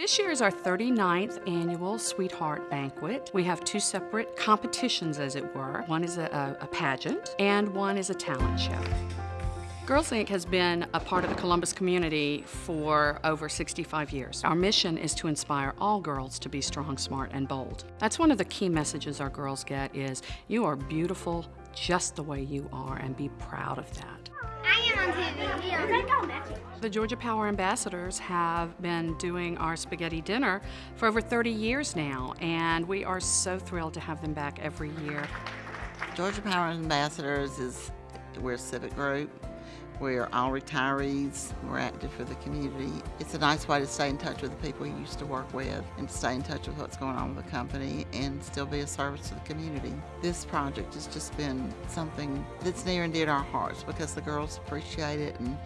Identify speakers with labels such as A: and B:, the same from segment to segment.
A: This year is our 39th annual Sweetheart Banquet. We have two separate competitions, as it were. One is a, a pageant, and one is a talent show. Girls Inc. has been a part of the Columbus community for over 65 years. Our mission is to inspire all girls to be strong, smart, and bold. That's one of the key messages our girls get is you are beautiful just the way you are and be proud of that.
B: I am on TV.
A: The Georgia Power Ambassadors have been doing our spaghetti dinner for over 30 years now, and we are so thrilled to have them back every year.
C: Georgia Power Ambassadors is we're a civic group. We're all retirees. We're active for the community. It's a nice way to stay in touch with the people you used to work with and stay in touch with what's going on with the company and still be a service to the community. This project has just been something that's near and dear to our hearts because the girls appreciate it and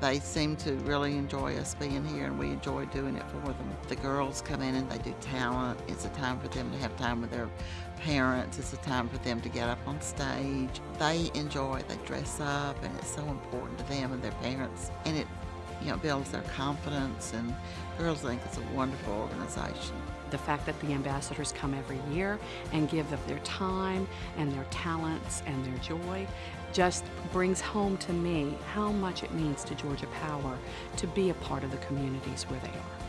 C: they seem to really enjoy us being here and we enjoy doing it for them. The girls come in and they do talent. It's a time for them to have time with their parents. It's a time for them to get up on stage. They enjoy, they dress up and it's so important to them and their parents. And it you know, builds their confidence and Girls Inc. is a wonderful organization.
A: The fact that the ambassadors come every year and give of their time and their talents and their joy just brings home to me how much it means to Georgia Power to be a part of the communities where they are.